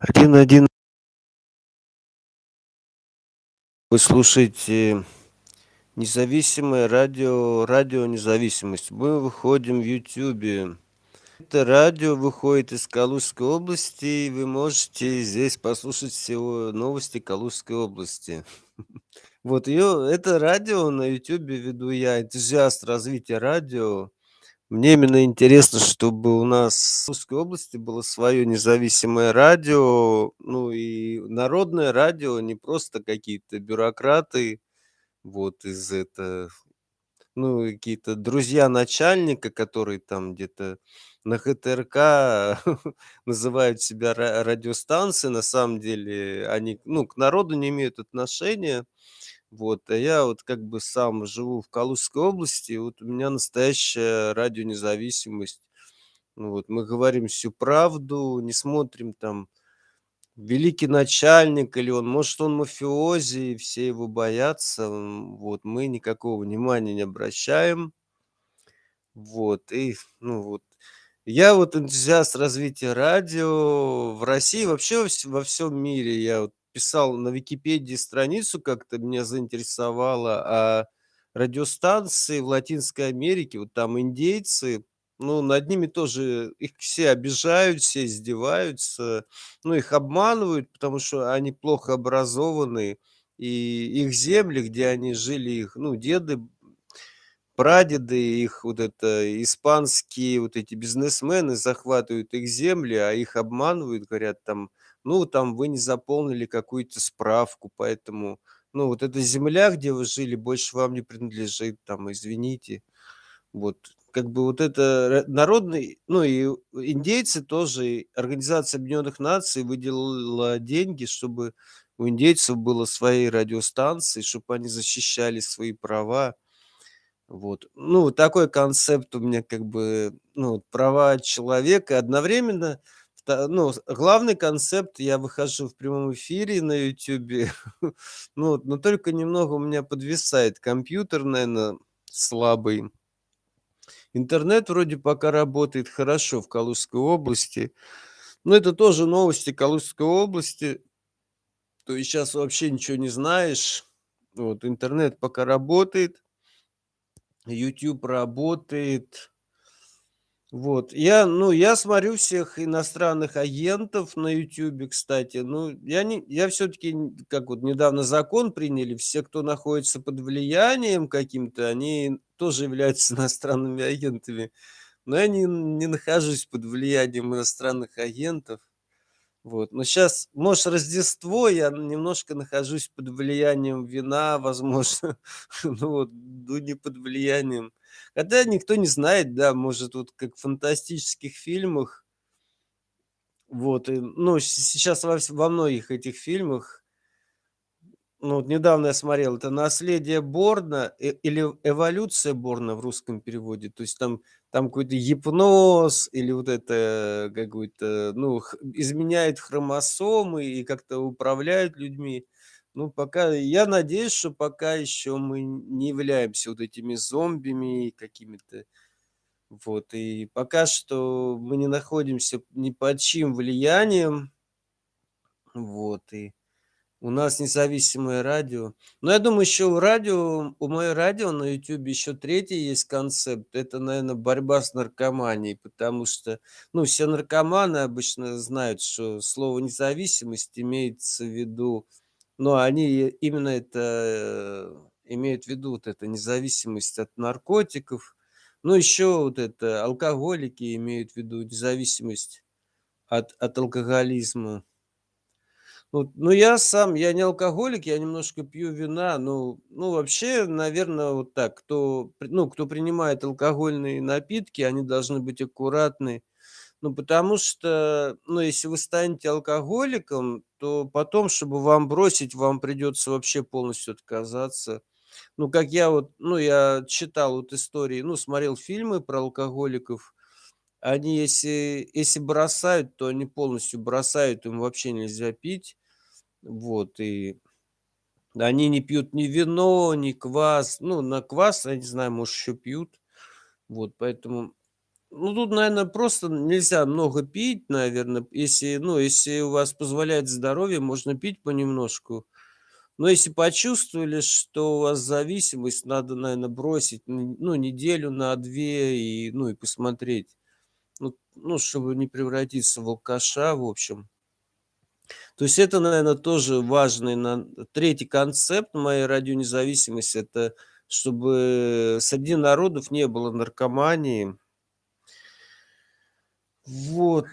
один один Вы слушаете независимое радио радио "Независимость". Мы выходим в "Ютубе". Это радио выходит из Калужской области, и вы можете здесь послушать всего новости Калужской области. Вот её это радио на "Ютубе" веду я, энтузиаст развития радио. Мне именно интересно, чтобы у нас в Калужской области было своё независимое радио, ну и народное радио, не просто какие-то бюрократы, вот из это ну, какие-то друзья начальника, которые там где-то на ХТРК называют себя ра радиостанцией. На самом деле они, ну, к народу не имеют отношения. Вот, а я вот как бы сам живу в Калужской области, вот у меня настоящее радио "Независимость". Ну вот, мы говорим всю правду, не смотрим там, великий начальник или он, может, он мафиози, и все его боятся. Вот, мы никакого внимания не обращаем. Вот, и, ну вот. Я вот энтузиаст развития радио в России, вообще во всем мире. Я вот писал на "Википедии" страницу, как-то меня заинтересовало, а радиостанции в Латинской Америке, вот там индейцы, ну, над ними тоже их все обижают, все издеваются, ну, их обманывают, потому что они плохо образованы, и их земли, где они жили, их, ну, деды, прадеды, их вот это испанские вот эти бизнесмены захватывают их земли, а их обманывают, говорят там: "Ну, там вы не заполнили какую-то справку, поэтому, ну, вот эта земля, где вы жили, больше вам не принадлежит, там, извините". Вот, как бы вот это ра народный, ну, и индейцы тоже, Организация Объединенных Наций выделила деньги, чтобы у индейцев было свои радиостанции, чтоб они защищали свои права. Вот, ну, такой концепт у меня как бы, ну, права человека. Одновременно, ну, главный концепт- я выхожу в прямом эфире на "Ютубе", ну но только немного у меня подвисает компьютер, наверно, слабый. Интернет вроде пока работает хорошо в Калужской области, но это тоже новости Калужской области. То есть щас вообще ничего не знаешь. Вот, интернет пока работает. "Ютуб" работает. Вот, я, ну, я смотрю всех иностранных агентов на "Ютубе", кстати. Ну, я не я всё-таки, н как вот недавно закон приняли, все, кто находится под влиянием каким-то, они тоже являются иностранными агентами. Но я не не нахожусь под влиянием иностранных агентов. Вот, но щас, может, Рождество, я немножко нахожусь под влиянием вина, возможно, ну вот, ну, не под влиянием. Хотя никто не знает, да, может, вот как в фантастических фильмах вот, и, ну, сейчас во во многих этих фильмах ну, вот недавно я смотрел, это "Наследие Борна" и или "Эволюция Борна" в русском переводе. То есть там там какой-то гипноз или вот это какой-то, ну, х изменяет хромосомы и как-то управляет людьми. Ну, пока я надеюсь, что пока еще мы не являемся вот этими зомбими какими-то. Вот, и пока что мы не находимся ни под чьим влиянием. Вот, и у нас независимое радио. Но я думаю, еще у радио, у моё радио на "Ютубе" еще третий есть концепт. Это, наверно, борьба с наркоманией, потому что, ну, все наркоманы обычно знают, что слово "независимость" имеется в виду, ну, они именно это имеют в виду, вот это независимость от наркотиков. Ну, еще вот это алкоголики имеют в виду независимость от от алкоголизма. Вот, ну, я сам, я не алкоголик, я немножко пью вина. Ну ну, вообще, наверно, вот так, кто ну, кто принимает алкогольные напитки, они должны быть аккуратны. Ну, потому что, ну, если вы станете алкоголиком, то потом, чтобы вам бросить, вам придется вообще полностью отказаться. Ну, как я вот, ну, я читал вот истории, ну, смотрел фильмы про алкоголиков. Они если если бросают, то они полностью бросают, им вообще нельзя пить. Вот, и они не пьют ни вино, ни квас. Ну, на квас, я не знаю, может, еще пьют. Вот, поэтому Ну, тут, наверно, просто нельзя много пить, наверно. Если, ну, если у вас позволяет здоровье, можно пить понемножку. Но если почувствовали, что у вас зависимость, надо, наверно, бросить, ну, неделю на 2 и, ну, и посмотреть. Ну ну, чтобы не превратиться в алкаша, в общем. То есть это, наверно, тоже важный на 3 концепт моей радионезависимости- это чтобы среди народов не было наркомании. Вот.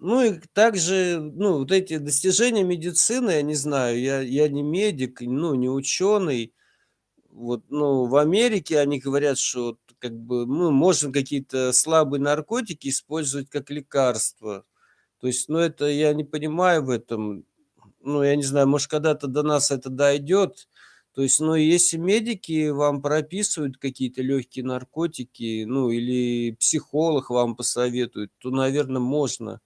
Ну и также, ну, вот эти достижения медицины, я не знаю, я я не медик, ну, не ученый. Вот, ну, в Америке они говорят, что как бы мы можем какие-то слабые наркотики использовать как лекарства. То есть, ну, это я не понимаю в этом. Ну, я не знаю, может, когда-то до нас это дойдет. То есть, ну, если медики вам прописывают какие-то легкие наркотики, ну, или психолог вам посоветует, то, наверно, можно.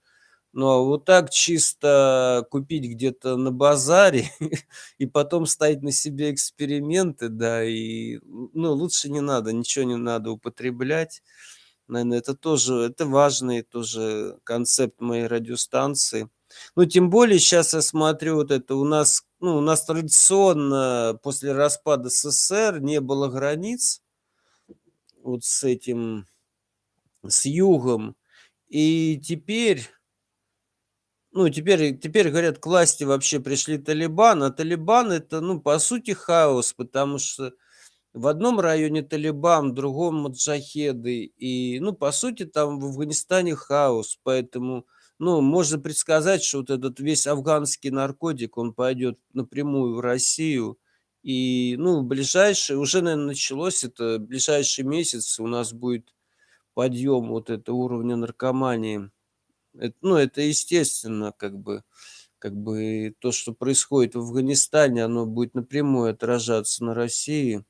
Ну, а вот так чисто купить где-то на базаре и потом ставить на себе эксперименты, да, и, ну, лучше не надо, ничего не надо употреблять. Наверно, это тоже, это важный тоже концепт моей радиостанции. Ну, тем более щас я смотрю, вот это у нас, ну, у нас традиционно после распада СССР не было границ вот с этим, с югом. И теперь ну, теперь теперь, говорят, к власти вообще пришли талибаны, а талибан- это, ну, по сути, хаос, потому что в одном районе талибан, в другом маджахеды. И, ну, по сути, там в Афганистане хаос. Поэтому, ну, можно предсказать, что вот этот весь афганский наркотик, он пойдет напрямую в Россию. И, ну, в ближайшие, уже, наверно, началось это, в ближайший месяц у нас будет подъем вот этого уровня наркомании. Эт ну, это естественно, как бы как бы то, что происходит в Афганистане, оно будет напрямую отражаться на России.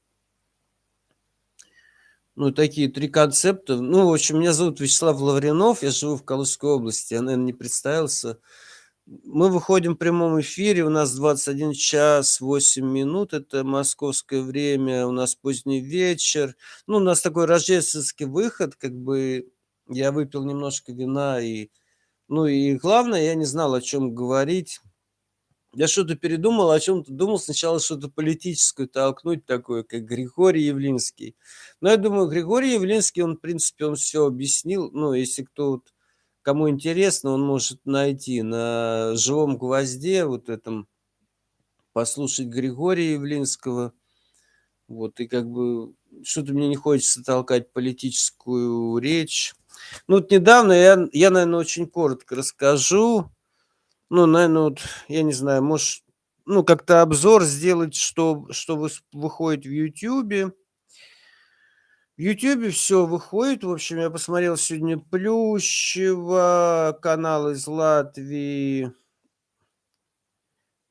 Ну, такие 3 концепта. Ну, в общем, меня зовут Вячеслав Лавринов, я живу в Калужской области, я, наверно, не представился. Мы выходим в прямом эфире, у нас 21 час 8 минут- это московское время, у нас поздний вечер. Ну, у нас такой рождественский выход, как бы я выпил немножко вина и, ну, и главное, я не знал, о чём говорить. Я что-то передумал, о чём-то думал, сначала что-то политическое толкнуть такое, как Григорий Явлинский. Но я думаю, Григорий Явлинский, он, в принципе, он всё объяснил. Ну, если кто вот, кому интересно, он может найти на "Живом гвозде", вот этом, послушать Григория Явлинского. Вот, и как бы что-то мне не хочется толкать политическую речь. Ну, вот недавно я я, наверно, очень коротко расскажу. Ну, наверно, вот, я не знаю, может, ну, как-то обзор сделать, что что выс выходит в "Ютубе". В "Ютубе" всё выходит. В общем, я посмотрел сегодня Плющева, канал из Латвии.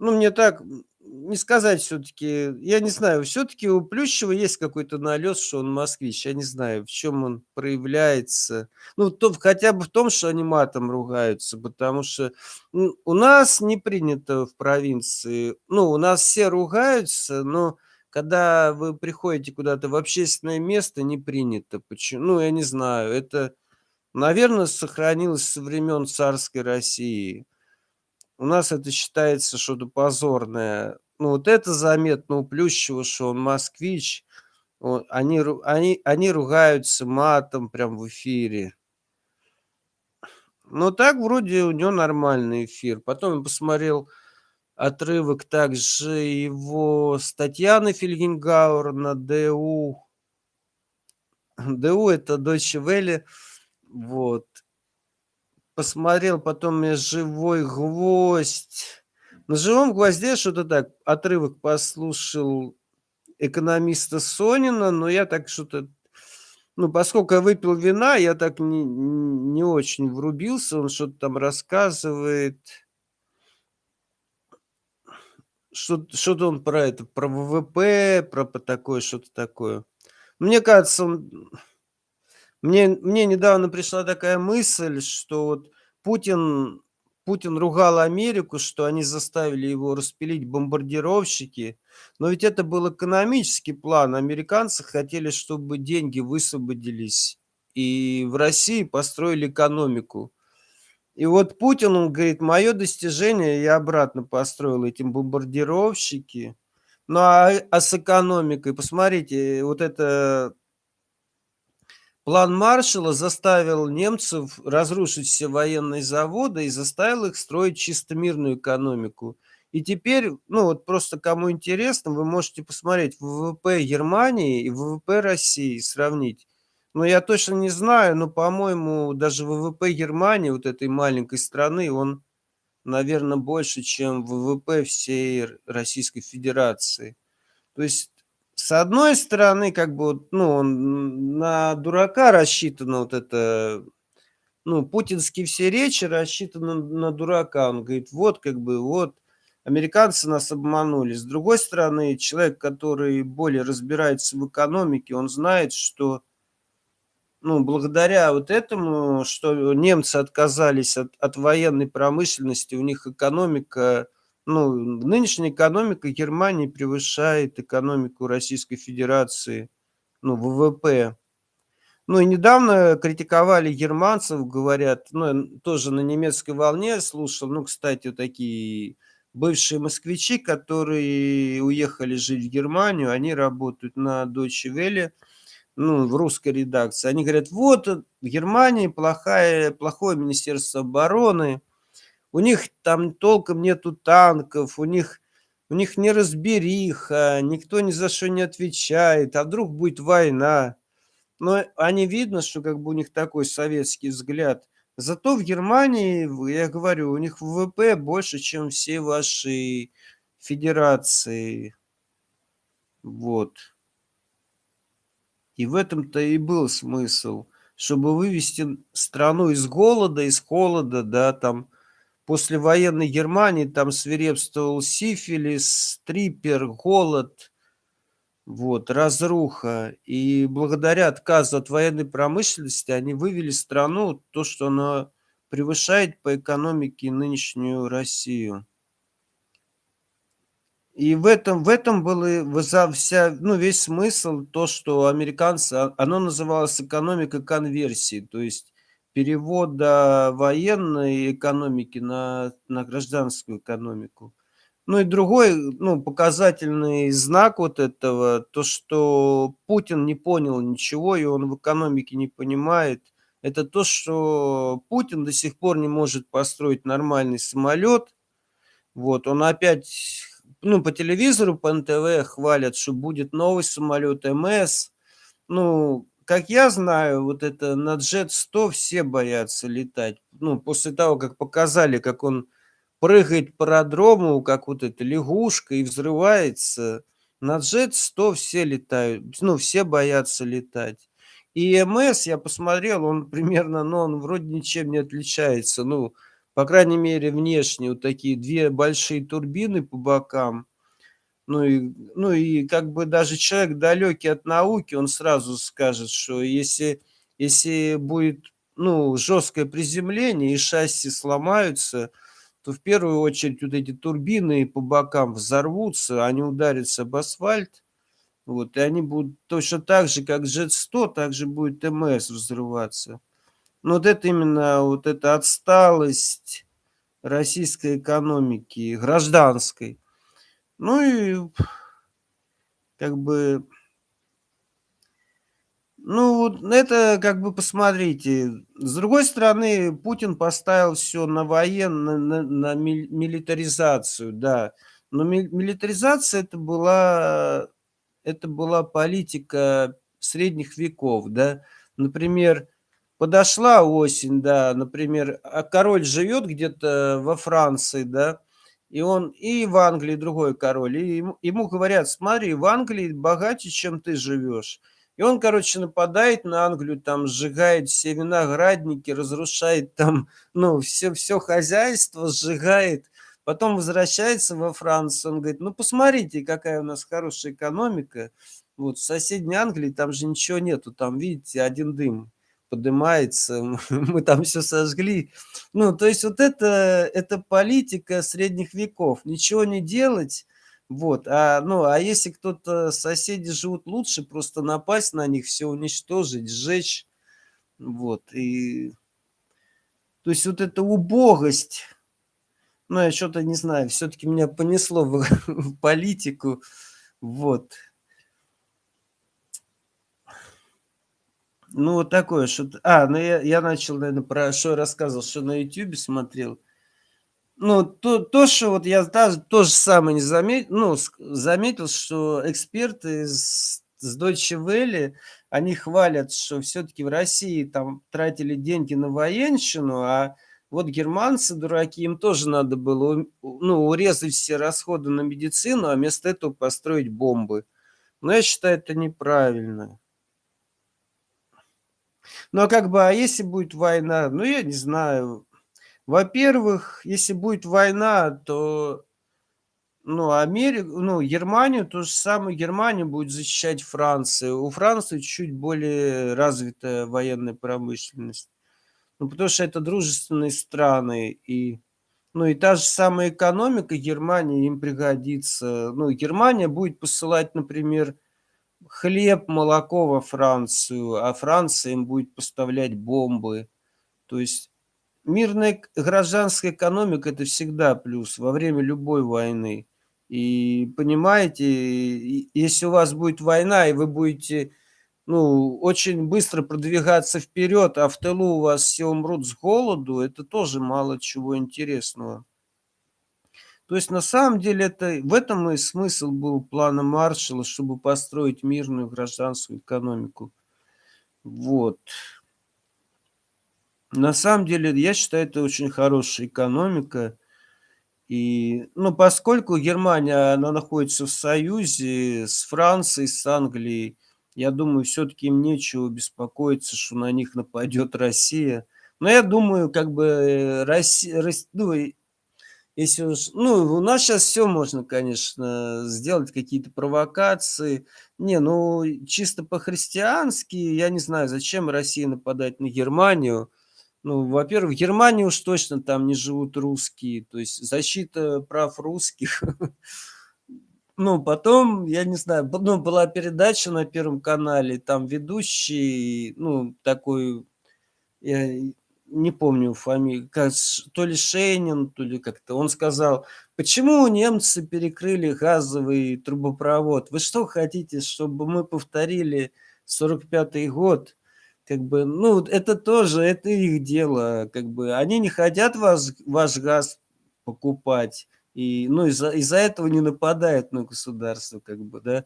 Ну, мне так, не сказать всё-таки, я не знаю, всё-таки у Плющева есть какой-то налет, что он москвич. Я не знаю, в чём он проявляется. Ну, то хотя бы в том, что они матом ругаются, потому что, м, у нас не принято в провинции. Ну, у нас все ругаются, но когда вы приходите куда-то в общественное место, не принято. Поче ну, я не знаю, это, наверно, сохранилось со времен царской России. У нас это считается что-то позорное. Ну, вот это заметно у Плющева, что он москвич. О они они они ругаются матом прям в эфире. Но так вроде у него нормальный эфир. Потом я посмотрел отрывок также его с Татьяной Фельгенгауэр на ДУ. ДУ- это Deutsche Welle. Вот. Посмотрел потом я "Живой гвоздь". На "Живом гвозде" что-то так, отрывок послушал экономиста Сонина, но я так что-то, ну, поскольку я выпил вина, я так не не очень врубился. Он что-то там рассказывает. Что-то он про это, про ВВП, про такое, что-то такое. Мне кажется, он мне мне недавно пришла такая мысль, что вот Путин Путин ругал Америку, что они заставили его распилить бомбардировщики, но ведь это был экономический план. Американцы хотели, чтобы деньги высвободились и в России построили экономику. И вот Путин, он говорит: "Мое достижение я обратно построил эти бомбардировщики". Ну, а, а с экономикой, посмотрите, вот это план Маршалла заставил немцев разрушить все военные заводы и заставил их строить чисто мирную экономику. И теперь, ну вот просто кому интересно, вы можете посмотреть ВВП Германии и ВВП России, сравнить. Но я точно не знаю, но, по-моему, даже ВВП Германии, вот этой маленькой страны, он, наверное, больше, чем ВВП всей Российской Федерации. То есть, с одной стороны, как бы, ну, на дурака рассчитано вот это, ну, путинские все речи рассчитаны на дурака. Он говорит, вот, как бы, вот, американцы нас обманули. С другой стороны, человек, который более разбирается в экономике, он знает, что ну, благодаря вот этому, что немцы отказались от, от военной промышленности, у них экономика, ну, нынешняя экономика Германии превышает экономику Российской Федерации, ну, ВВП. Ну, и недавно критиковали германцев, говорят, ну, тоже на немецкой волне слушал, ну, кстати, вот такие бывшие москвичи, которые уехали жить в Германию, они работают на Deutsche Welle, ну, в русской редакции, они говорят, вот в Германии плохая, плохое Министерство обороны, у них там толком нету танков, у них, у них неразбериха, никто ни за что не отвечает, а вдруг будет война. Но они видно, что как бы у них такой советский взгляд. Зато в Германии, я говорю, у них ВВП больше, чем все ваши федерации. Вот. И в этом-то и был смысл, чтобы вывести страну из голода, из холода, да, там, после военной Германии там свирепствовал сифилис, трипер, голод, вот, разруха. И благодаря отказу от военной промышленности они вывели страну, то, что она превышает по экономике нынешнюю Россию. И в этом, в этом был и вся, ну, весь смысл, то, что американцы, а, оно называлось экономика конверсии, то есть перевода военной экономики на, на гражданскую экономику. Ну и другой, ну, показательный знак вот этого, то, что Путин не понял ничего, и он в экономике не понимает, это то, что Путин до сих пор не может построить нормальный самолет. Вот, он опять ну, по телевизору, по НТВ хвалят, что будет новый самолет МС. Ну, как я знаю, вот это на Джет-100 все боятся летать. Ну, после того, как показали, как он прыгает по аэродрому, как вот эта лягушка и взрывается. На Джет-100 все летают, ну, все боятся летать. И МС, я посмотрел, он примерно, ну, он вроде ничем не отличается. Ну, по крайней мере, внешне вот такие две большие турбины по бокам. Ну и, ну и как бы даже человек далекий от науки, он сразу скажет, что если, если будет ну, жесткое приземление и шасси сломаются, то в первую очередь вот эти турбины по бокам взорвутся, они ударятся об асфальт, вот, и они будут точно так же, как Jet-100, так же будет МС взрываться. Но вот это именно вот эта отсталость российской экономики, гражданской. Ну и как бы, ну, это как бы посмотрите. С другой стороны, Путин поставил все на военную, на, на милитаризацию, да. Но милитаризация это была, это была политика средних веков, да. Например, Подошла осень, да, например, а король живет где-то во Франции, да, и он и в Англии другой король, и ему, ему говорят, смотри, в Англии богаче, чем ты живешь. И он, короче, нападает на Англию, там сжигает все виноградники, разрушает там, ну, все, все хозяйство, сжигает. Потом возвращается во Францию, он говорит, ну, посмотрите, какая у нас хорошая экономика. Вот в соседней Англии там же ничего нету, там, видите, один дым поднимается, мы там все сожгли. Ну, то есть вот это, это политика средних веков. Ничего не делать, вот. А, ну, а если кто-то, соседи живут лучше, просто напасть на них, все уничтожить, сжечь. Вот, и... То есть вот эта убогость, ну, я что-то не знаю, все-таки меня понесло в, в политику, вот. Ну, вот такое что-то. А, ну я, я начал, наверное, про что я рассказывал, что на Ютубе смотрел. Ну, то, то, что вот я даже то же самое не заметил, ну, заметил, что эксперты с, с Deutsche Welle, они хвалят, что все-таки в России там тратили деньги на военщину, а вот германцы, дураки, им тоже надо было ну, урезать все расходы на медицину, а вместо этого построить бомбы. Но я считаю, это неправильно. Ну, а как бы, а если будет война? Ну, я не знаю. Во-первых, если будет война, то ну, Америку, ну, Германию, то же самое, Германию будет защищать Франция. У Франции чуть более развитая военная промышленность. Ну, потому что это дружественные страны, и, ну, и та же самая экономика Германии им пригодится. Ну, Германия будет посылать, например, хлеб, молоко во Францию, а Франция им будет поставлять бомбы. То есть мирная гражданская экономика – это всегда плюс во время любой войны. И понимаете, если у вас будет война, и вы будете ну, очень быстро продвигаться вперед, а в тылу у вас все умрут с голоду, это тоже мало чего интересного. То есть на самом деле это, в этом и смысл был плана Маршалла, чтобы построить мирную гражданскую экономику. Вот. На самом деле, я считаю, это очень хорошая экономика. И, ну, поскольку Германия, она находится в союзе с Францией, с Англией, я думаю, все-таки им нечего беспокоиться, что на них нападет Россия. Но я думаю, как бы э, Россия, ну, если уж, ну, у нас сейчас все можно, конечно, сделать, какие-то провокации. Не, ну, чисто по-христиански, я не знаю, зачем Россия нападать на Германию. Ну, во-первых, в Германии уж точно там не живут русские, то есть защита прав русских. Ну, потом, я не знаю, ну, была передача на Первом канале, там ведущий, ну, такой, я не помню фамилию, то ли Шейнин, то ли как-то, он сказал, почему немцы перекрыли газовый трубопровод? Вы что хотите, чтобы мы повторили 45-й год? Как бы, ну, это тоже, это их дело, как бы, они не хотят вас, ваш газ покупать, и, ну, из-за из этого не нападают на государство, как бы, да,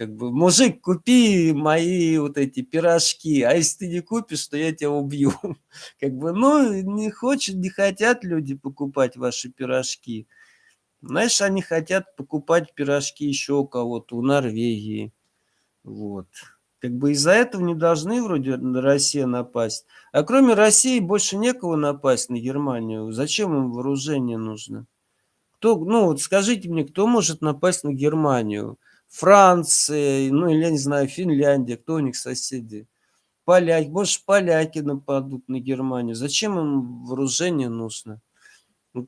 как бы, мужик, купи мои вот эти пирожки, а если ты не купишь, то я тебя убью. Как бы, ну, не хочет, не хотят люди покупать ваши пирожки. Знаешь, они хотят покупать пирожки еще у кого-то, у Норвегии. Вот. Как бы из-за этого не должны вроде на Россию напасть. А кроме России больше некого напасть на Германию. Зачем им вооружение нужно? Кто, ну вот скажите мне, кто может напасть на Германию? Франция, ну или я не знаю, Финляндия, кто у них соседи? Поляки, больше поляки нападут на Германию. Зачем им вооружение нужно?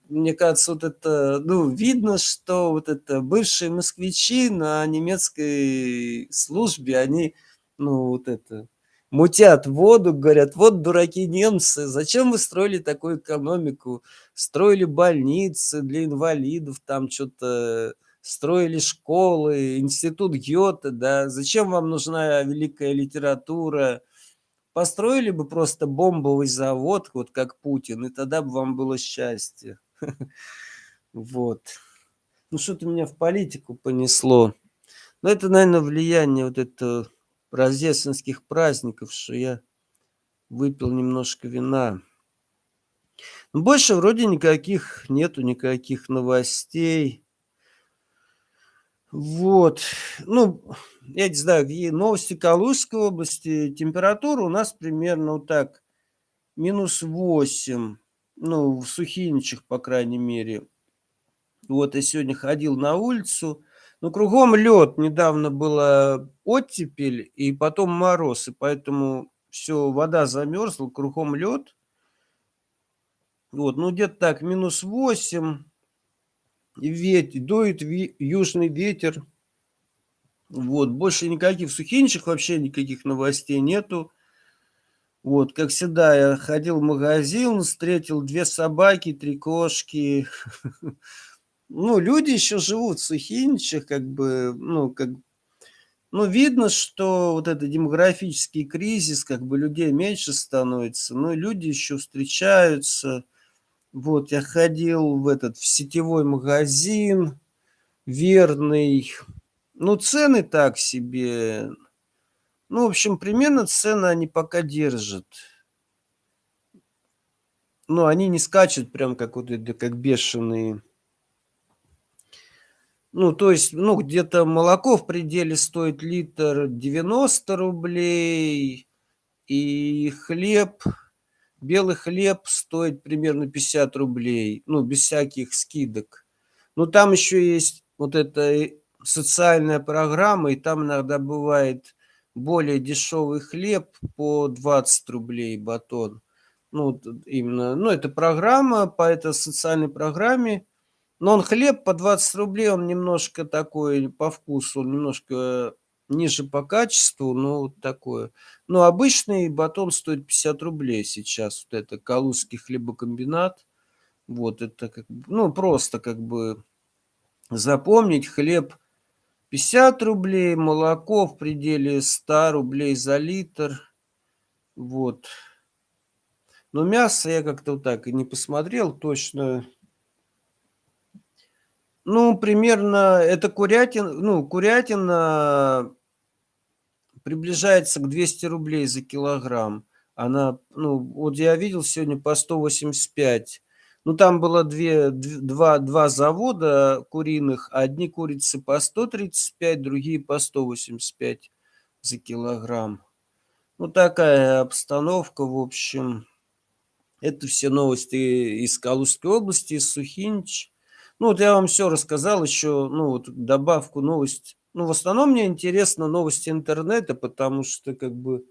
Мне кажется, вот это, ну, видно, что вот это бывшие москвичи на немецкой службе, они ну, вот это, мутят воду, говорят, вот дураки немцы, зачем вы строили такую экономику? Строили больницы для инвалидов, там что-то строили школы, институт Гёте, да, зачем вам нужна великая литература? Построили бы просто бомбовый завод, вот как Путин, и тогда бы вам было счастье. Вот. Ну, что-то меня в политику понесло. Но это, наверное, влияние вот этого рождественских праздников, что я выпил немножко вина. Больше вроде никаких нету, никаких новостей. Вот. Ну, я не знаю, новости Калужской области. Температура у нас примерно вот так. Минус 8. Ну, в Сухиничах, по крайней мере. Вот я сегодня ходил на улицу. Ну, кругом лед. Недавно была оттепель и потом мороз. И поэтому все, вода замерзла, кругом лед. Вот, ну где-то так, минус 8. Ветер, дует южный ветер. Вот, больше никаких в Сухиничах вообще никаких новостей нету. Вот, как всегда, я ходил в магазин, встретил 2 собаки, 3 кошки. Ну, люди еще живут в Сухиничах, как бы, ну, как ну, видно, что вот это демографический кризис, как бы людей меньше становится, но люди еще встречаются. Вот, я ходил в этот, в сетевой магазин, верный. Ну, цены так себе. Ну, в общем, примерно цены они пока держат. Но они не скачут прям как вот это, как бешеные. Ну, то есть, ну, где-то молоко в пределе стоит литр 90 рублей, и хлеб, белый хлеб стоит примерно 50 рублей, ну, без всяких скидок. Но там еще есть вот эта социальная программа, и там иногда бывает более дешевый хлеб по 20 рублей батон. Ну, именно, ну, это программа, по этой социальной программе но он хлеб по 20 рублей, он немножко такой по вкусу, немножко ниже по качеству, но вот такое. Но обычный батон стоит 50 рублей сейчас. Вот это Калужский хлебокомбинат. Вот это как ну просто как бы запомнить хлеб 50 рублей, молоко в пределе 100 рублей за литр. Вот. Но мясо я как-то вот так и не посмотрел точно. Ну, примерно это курятина, ну, курятина приближается к 200 рублей за килограмм. Она, ну, вот я видел сегодня по 185. Ну, там было две, два, два завода куриных. Одни курицы по 135, другие по 185 за килограмм. Ну, такая обстановка, в общем. Это все новости из Калужской области, из Сухинич. Ну, вот я вам все рассказал, еще, ну, вот добавку новость. Ну, в основном мне интересно новости интернета, потому что, как бы,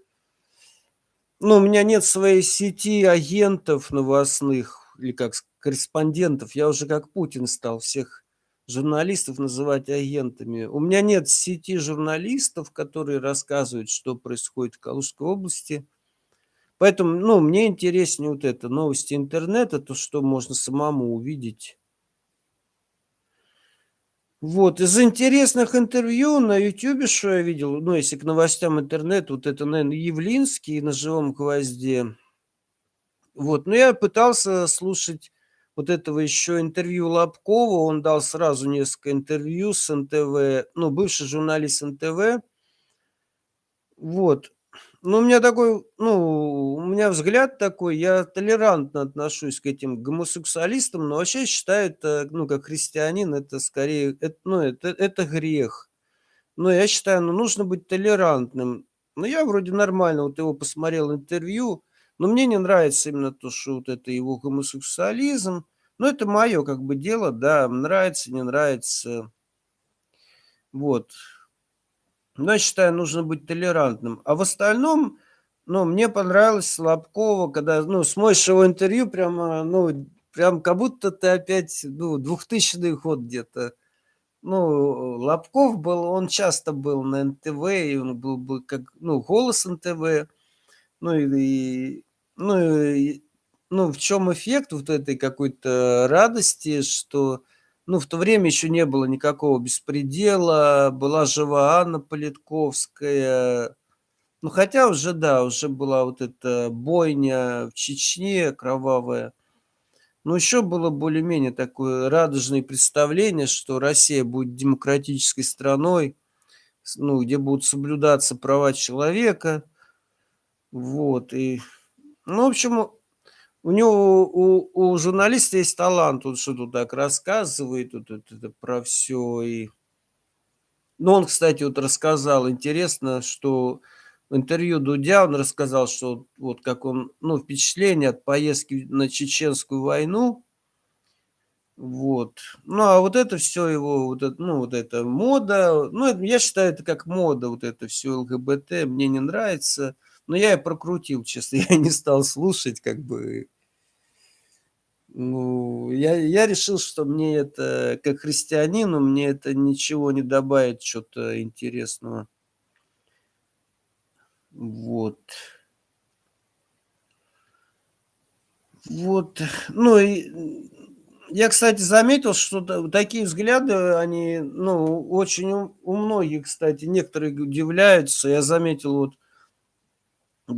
ну, у меня нет своей сети агентов новостных, или как корреспондентов. Я уже как Путин стал всех журналистов называть агентами. У меня нет сети журналистов, которые рассказывают, что происходит в Калужской области. Поэтому, ну, мне интереснее вот это, новости интернета, то, что можно самому увидеть. Вот, из интересных интервью на Ютубе, что я видел, ну, если к новостям интернета, вот это, наверное, Явлинский на живом гвозде. Вот, но я пытался слушать вот этого еще интервью Лобкова, он дал сразу несколько интервью с НТВ, ну, бывший журналист НТВ. Вот, ну, у меня такой, ну, у меня взгляд такой, я толерантно отношусь к этим гомосексуалистам, но вообще считаю это, ну, как христианин, это скорее, это, ну, это, это грех. Но я считаю, ну, нужно быть толерантным. Но я вроде нормально, вот его посмотрел интервью, но мне не нравится именно то, что вот это его гомосексуализм. Но это мое как бы дело, да, нравится, не нравится. Вот. Но я считаю, нужно быть толерантным. А в остальном, ну, мне понравилось Слабкова, когда, ну, смотришь его интервью, прямо, ну, прям как будто ты опять, ну, 2000 год где-то. Ну, Лобков был, он часто был на НТВ, и он был бы как, ну, голос НТВ. Ну, и, ну, и, ну, в чем эффект вот этой какой-то радости, что ну, в то время еще не было никакого беспредела, была жива Анна Политковская. Ну, хотя уже, да, уже была вот эта бойня в Чечне кровавая. Но еще было более-менее такое радужное представление, что Россия будет демократической страной, ну, где будут соблюдаться права человека. Вот, и, ну, в общем, у него, у, у журналиста есть талант, он что тут так рассказывает, тут это, это про все. И... Ну, он, кстати, вот рассказал, интересно, что в интервью Дудя он рассказал, что вот как он, ну, впечатление от поездки на Чеченскую войну, вот. Ну, а вот это все его, вот это, ну, вот это мода, ну, это, я считаю, это как мода, вот это все ЛГБТ, мне не нравится. Но я и прокрутил, честно, я не стал слушать, как бы. Ну, я, я решил, что мне это, как христианину, мне это ничего не добавит, что-то интересного. Вот. Вот, ну и я, кстати, заметил, что такие взгляды, они, ну, очень у, у многих, кстати, некоторые удивляются. Я заметил, вот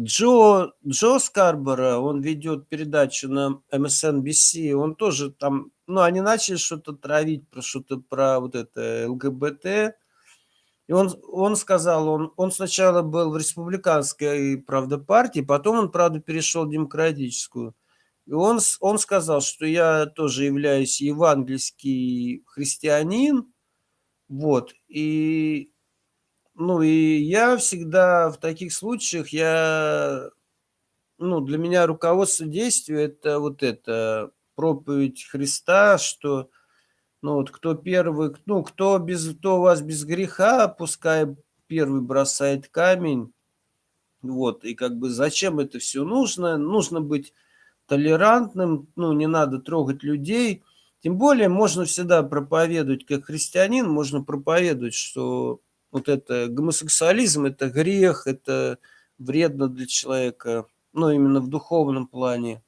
Джо, Джо Скарбора, он ведет передачу на MSNBC, он тоже там, ну, они начали что-то травить про что-то про вот это ЛГБТ, и он, он сказал, он, он сначала был в республиканской, правда, партии, потом он, правда, перешел в демократическую. И он, он сказал, что я тоже являюсь евангельский христианин, вот, и, ну, и я всегда в таких случаях, я, ну, для меня руководство действия – это вот это, проповедь Христа, что, ну, вот кто первый, ну, кто, без, кто у вас без греха, пускай первый бросает камень, вот, и как бы зачем это все нужно? Нужно быть толерантным, ну, не надо трогать людей. Тем более можно всегда проповедовать, как христианин, можно проповедовать, что вот это гомосексуализм, это грех, это вредно для человека, ну, именно в духовном плане.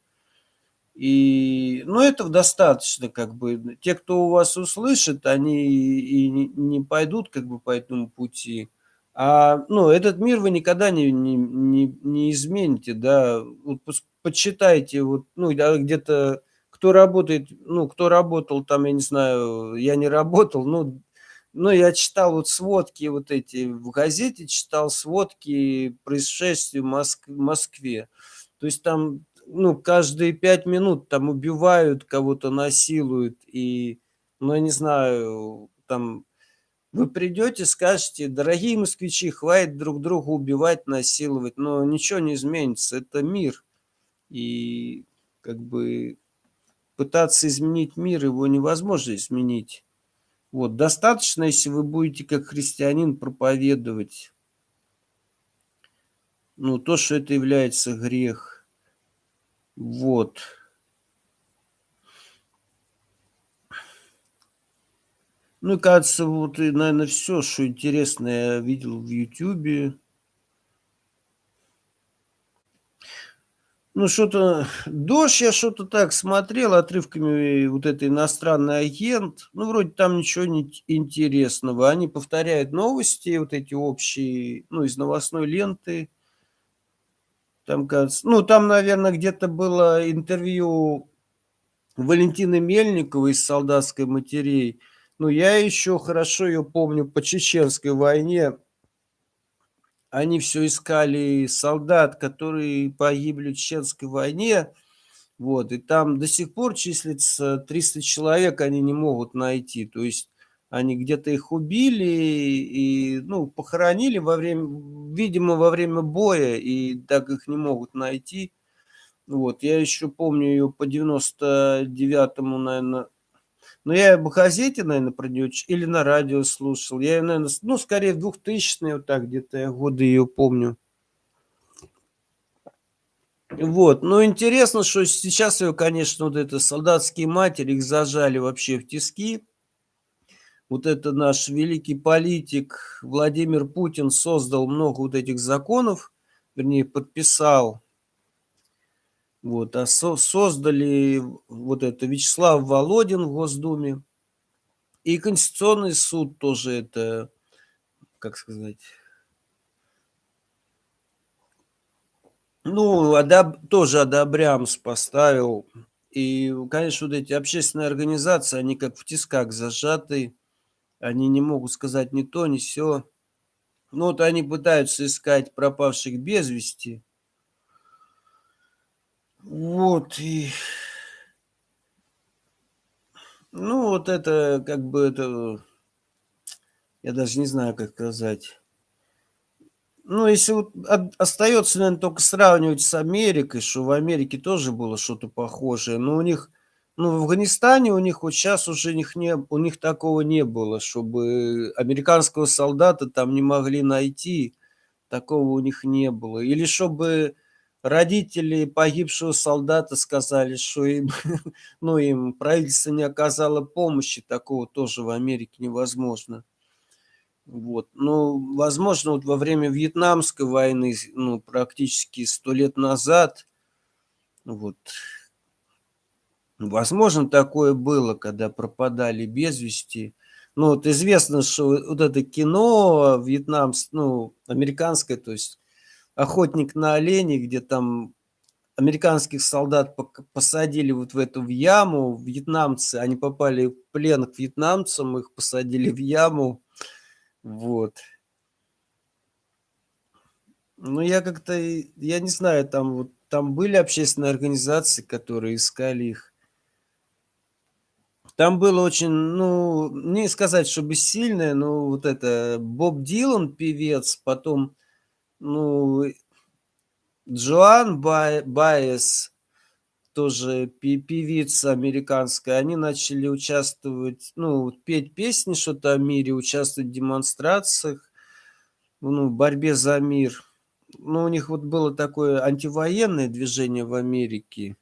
И, ну, этого достаточно, как бы. Те, кто у вас услышит, они и не пойдут, как бы, по этому пути. А, ну, этот мир вы никогда не, не, не, не измените, да. Вот почитайте, вот, ну, где-то, кто работает, ну, кто работал там, я не знаю, я не работал, ну, ну, я читал вот сводки вот эти, в газете читал сводки происшествий в Москве. То есть там, ну, каждые пять минут там убивают, кого-то насилуют, и, ну, я не знаю, там вы придете, скажете, дорогие москвичи, хватит друг друга убивать, насиловать, но ничего не изменится, это мир. И как бы пытаться изменить мир, его невозможно изменить. Вот, достаточно, если вы будете как христианин проповедовать, ну, то, что это является грех. Вот. Ну кажется, вот, и, наверное, все, что интересное я видел в Ютубе. Ну, что-то... Дождь я что-то так смотрел отрывками, вот это иностранный агент. Ну, вроде там ничего не интересного. Они повторяют новости, вот эти общие, ну, из новостной ленты. Там, кажется... Ну, там, наверное, где-то было интервью Валентины Мельниковой из «Солдатской матерей». Ну, я еще хорошо ее помню по Чеченской войне. Они все искали солдат, которые погибли в Чеченской войне. Вот, и там до сих пор числится 300 человек, они не могут найти. То есть они где-то их убили и, ну, похоронили во время, видимо, во время боя, и так их не могут найти. Вот, я еще помню ее по 99-му, наверное, но ну, я в газете, наверное, про нее или на радио слушал. Я, наверное, ну, скорее в 2000-е, вот так где-то я годы ее помню. Вот, ну интересно, что сейчас ее, конечно, вот это солдатские матери, их зажали вообще в тиски. Вот это наш великий политик Владимир Путин создал много вот этих законов, вернее, подписал. Вот, а со создали вот это Вячеслав Володин в Госдуме. И Конституционный суд тоже это, как сказать, ну, одоб, тоже одобрямс поставил. И, конечно, вот эти общественные организации, они как в тисках зажаты, они не могут сказать ни то, ни все. Ну, вот они пытаются искать пропавших без вести. Вот, и... Ну, вот это, как бы, это... Я даже не знаю, как сказать. Ну, если вот остается, наверное, только сравнивать с Америкой, что в Америке тоже было что-то похожее, но у них, ну, в Афганистане у них вот сейчас уже них, не, у них такого не было, чтобы американского солдата там не могли найти, такого у них не было. Или чтобы родители погибшего солдата сказали, что им, ну, им правительство не оказало помощи, такого тоже в Америке невозможно. Вот. Ну, возможно, вот во время Вьетнамской войны, ну, практически сто лет назад, вот, Возможно, такое было, когда пропадали без вести. Ну, вот известно, что вот это кино вьетнамс ну, американское, то есть "Охотник на оленей", где там американских солдат посадили вот в эту в яму, вьетнамцы, они попали в плен к вьетнамцам, их посадили в яму. Вот. Ну, я как-то, я не знаю, там вот там были общественные организации, которые искали их. Там было очень, ну, не сказать, чтобы сильное, но вот это Боб Дилан, певец, потом, ну, Джоан Бай Баez, тоже певица американская, они начали участвовать, ну, петь песни что-то о мире, участвовать в демонстрациях, ну, в борьбе за мир. Ну, у них вот было такое антивоенное движение в Америке.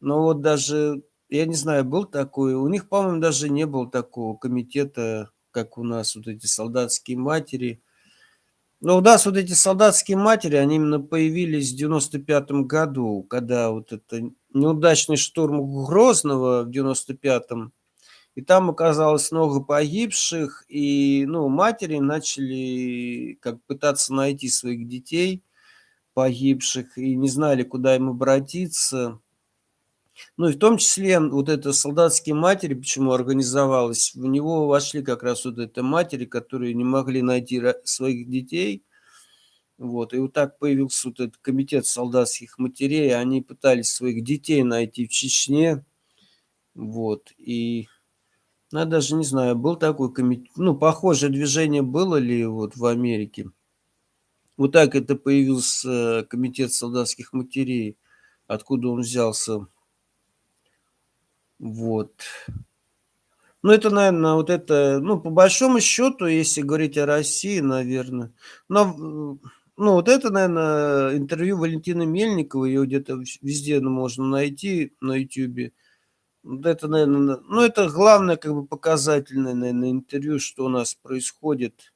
Но вот даже, я не знаю, был такой, у них, по-моему, даже не было такого комитета, как у нас, вот эти солдатские матери. Но у нас вот эти солдатские матери, они именно появились в 95 году, когда вот это неудачный штурм Грозного в 95-м, и там оказалось много погибших, и, ну, матери начали как пытаться найти своих детей погибших и не знали, куда им обратиться. Ну, и в том числе вот это солдатские матери, почему организовалось, в него вошли как раз вот это матери, которые не могли найти своих детей. Вот, и вот так появился вот этот комитет солдатских матерей, они пытались своих детей найти в Чечне. Вот, и ну, я даже не знаю, был такой комитет, ну, похожее движение было ли вот в Америке. Вот так это появился комитет солдатских матерей, откуда он взялся. Вот. Ну, это, наверное, вот это, ну, по большому счету, если говорить о России, наверное, но, ну, вот это, наверное, интервью Валентины Мельниковой, ее где-то везде можно найти на Ютьюбе. Вот это, наверное, ну, это главное, как бы, показательное, наверное, интервью, что у нас происходит.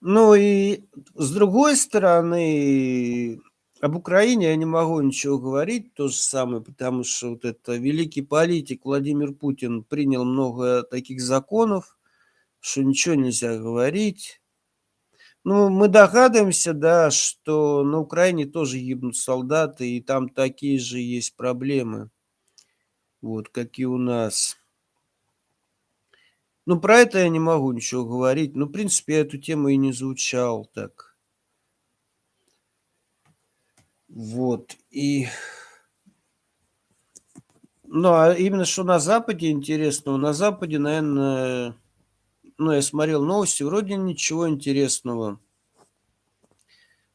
Ну и с другой стороны, об Украине я не могу ничего говорить, то же самое, потому что вот это великий политик Владимир Путин принял много таких законов, что ничего нельзя говорить. Ну, мы догадываемся, да, что на Украине тоже гибнут солдаты, и там такие же есть проблемы вот, как и у нас. Ну, про это я не могу ничего говорить. Ну, в принципе, я эту тему и не изучал так. Вот, и... Ну, а именно что на Западе интересного, на Западе, наверное, ну, я смотрел новости, вроде ничего интересного.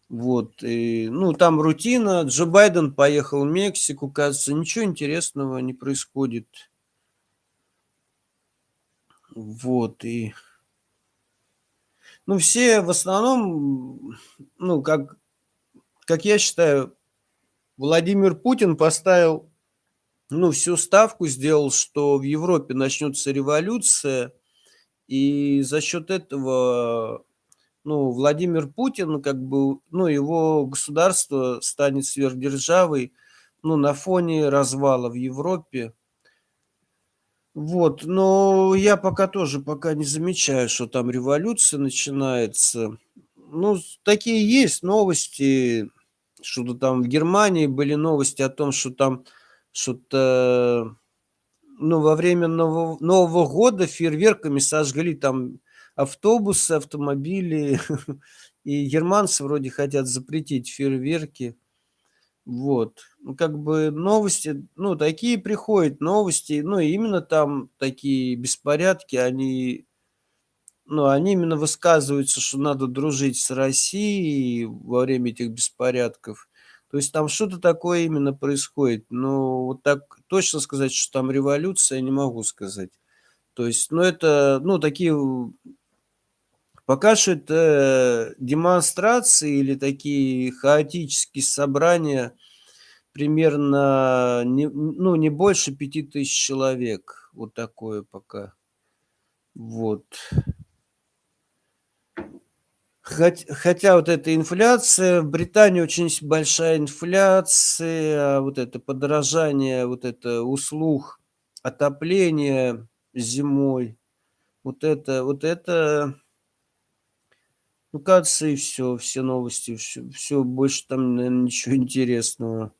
Вот, и, ну, там рутина. Джо Байден поехал в Мексику, кажется, ничего интересного не происходит. Вот, и... Ну, все в основном, ну, как, как я считаю, Владимир Путин поставил, ну, всю ставку сделал, что в Европе начнется революция, и за счет этого ну, Владимир Путин, как бы, ну, его государство станет сверхдержавой, ну, на фоне развала в Европе. Вот, но я пока тоже пока не замечаю, что там революция начинается. Ну, такие есть новости, что-то там в Германии были новости о том, что там что-то, ну, во время Нового, Нового года фейерверками сожгли там автобусы, автомобили. И германцы вроде хотят запретить фейерверки. Вот. Ну, как бы новости, ну, такие приходят новости, ну, именно там такие беспорядки, они, ну, они именно высказываются, что надо дружить с Россией во время этих беспорядков. То есть там что-то такое именно происходит. Но вот так точно сказать, что там революция, не могу сказать. То есть, ну, это, ну, такие Пока что это демонстрации или такие хаотические собрания, примерно, не, ну, не больше пяти тысяч человек. Вот такое пока. Вот. Хоть хотя вот эта инфляция, в Британии очень большая инфляция, вот это подорожание, вот это услуг отопления зимой. Вот это вот это ну, кажется, и всё, все новости, всё всё, больше там, наверно, ничего интересного.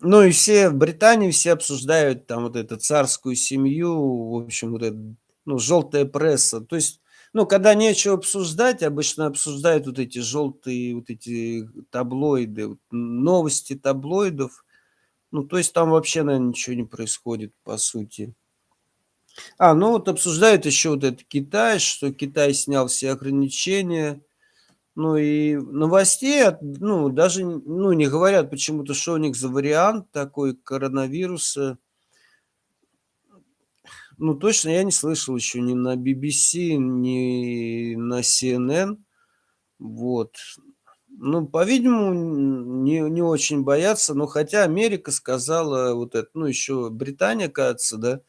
Ну и все в Британии все обсуждают там вот эту царскую семью, в общем, вот это, ну, желтая пресса. То есть, ну, когда нечего обсуждать, обычно обсуждают вот эти желтые, вот эти таблоиды, новости таблоидов. Ну, то есть там вообще, наверно, ничего не происходит, по сути. А, ну вот обсуждают еще вот это Китай, что Китай снял все ограничения. Ну и новостей ну, даже, ну, не говорят почему-то, что у них за вариант такой коронавируса. Ну, точно я не слышал еще ни на BBC, ни на CNN. Вот. Ну, по-видимому, не не очень боятся, но хотя Америка сказала вот это, ну, еще Британия, кажется, да,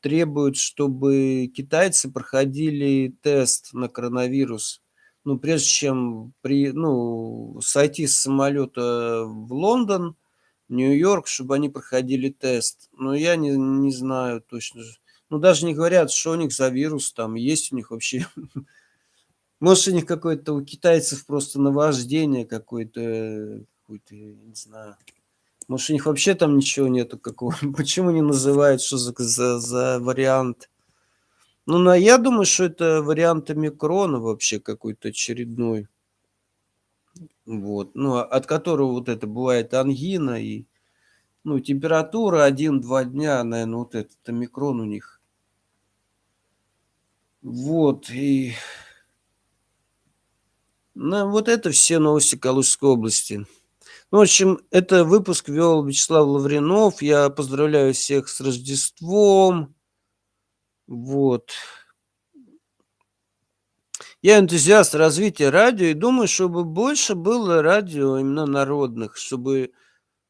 требует, чтобы китайцы проходили тест на коронавирус. Ну, прежде чем при ну, сойти с самолета в Лондон, Нью-Йорк, чтобы они проходили тест. Но я не не знаю точно Ну, даже не говорят, что у них за вирус там, есть у них вообще. Может, у них какое-то, у китайцев просто наваждение какое-то, я не знаю. Может, у них вообще там ничего нету какого Почему не называют, что за за за вариант? Ну, на я думаю, что это вариант омикрона вообще какой-то очередной. Вот. Ну, от которого вот это бывает ангина и, ну, температура 1-2 дня, наверно, вот этот омикрон у них. Вот и Ну, вот это все новости Калужской области. Ну, в общем, это выпуск вел Вячеслав Лавринов. Я поздравляю всех с Рождеством. Вот. Я энтузиаст развития радио и думаю, чтобы больше было радио именно народных, чтобы,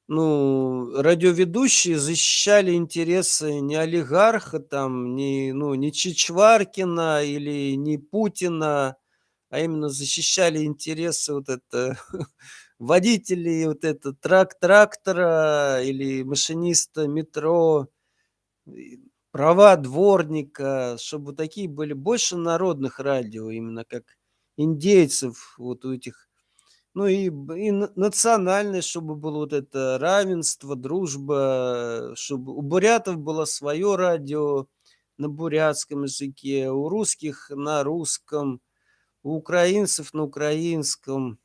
ну, радиоведущие защищали интересы не олигарха там, не, ну, не Чичваркина или не Путина, а именно защищали интересы вот это водителей вот это трак трактора или машиниста метро, права дворника, чтобы такие были. Больше народных радио, именно как индейцев вот у этих. Ну и и на национальное, чтобы было вот это равенство, дружба, чтобы у бурятов было свое радио на бурятском языке, у русских на русском, у украинцев на украинском.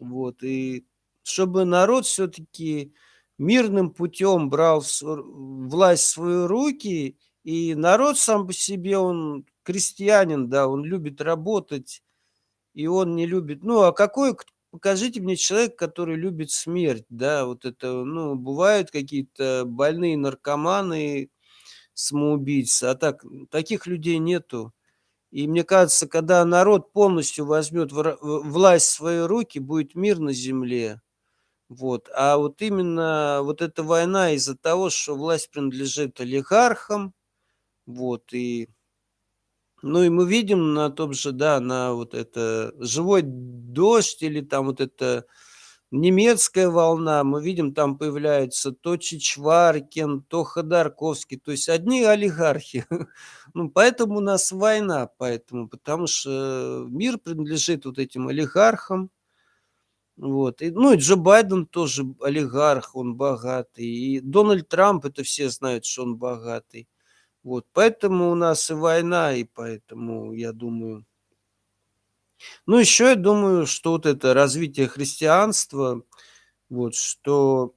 Вот. И чтобы народ всё-таки мирным путем брал власть в свои руки, и народ сам по себе, он крестьянин, да, он любит работать, и он не любит Ну, а какой покажите мне человека, который любит смерть, да, вот это, ну, бывают какие-то больные наркоманы, самоубийцы, а так, таких людей нету. И мне кажется, когда народ полностью возьмет власть в свои руки, будет мир на земле. Вот. А вот именно вот эта война из-за того, что власть принадлежит олигархам, вот, и Ну и мы видим на том же, да, на вот это "Живой дождь" или там вот эта немецкая волна, мы видим, там появляется то Чичваркин, то Ходорковский, то есть одни олигархи. Ну, поэтому у нас война, поэтому, потому что мир принадлежит вот этим олигархам. Вот. И, ну, и Джо Байден тоже олигарх, он богатый, и Дональд Трамп- это все знают, что он богатый. Вот. Поэтому у нас и война, и поэтому, я думаю Ну, еще я думаю, что вот это развитие христианства, вот, что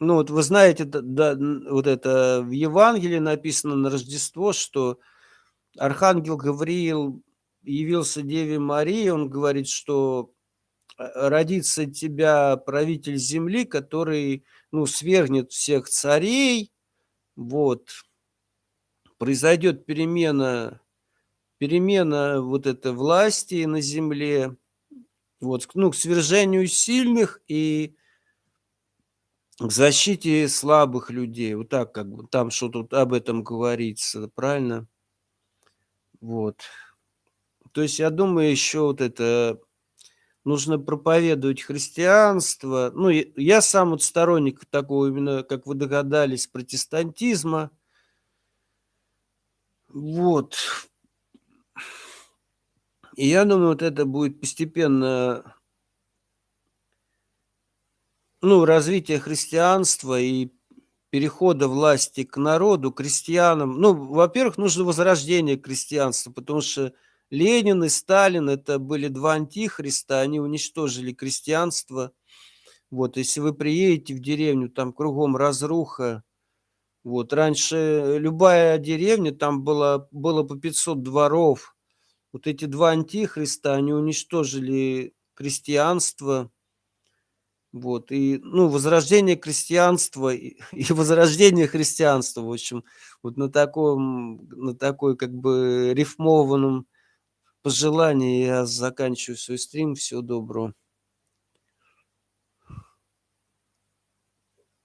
Ну, вот вы знаете, да, вот это в Евангелии написано на Рождество, что архангел Гавриил явился Деве Марии, он говорит, что, э, родится тебя правитель земли, который, ну, свергнет всех царей. Вот. Произойдет перемена перемена вот этой власти на земле. Вот, ну, к свержению сильных и к защите слабых людей. Вот так как бы там что-то вот об этом говорится, правильно? Вот. То есть, я думаю, еще вот это нужно проповедовать христианство. Ну, я сам вот сторонник такого именно, как вы догадались, протестантизма. Вот. И я думаю, вот это будет постепенно ну, развитие христианства и перехода власти к народу, крестьянам. Ну, во-первых, нужно возрождение крестьянства, потому что Ленин и Сталин – это были два антихриста, они уничтожили крестьянство. Вот, если вы приедете в деревню, там кругом разруха. Вот, раньше любая деревня, там было, было по 500 дворов. Вот эти два антихриста, они уничтожили крестьянство. Вот, и, ну, возрождение крестьянства и, и возрождение христианства, в общем, вот на таком, на такой, как бы, рифмованном пожелании я заканчиваю свой стрим. Всего доброго.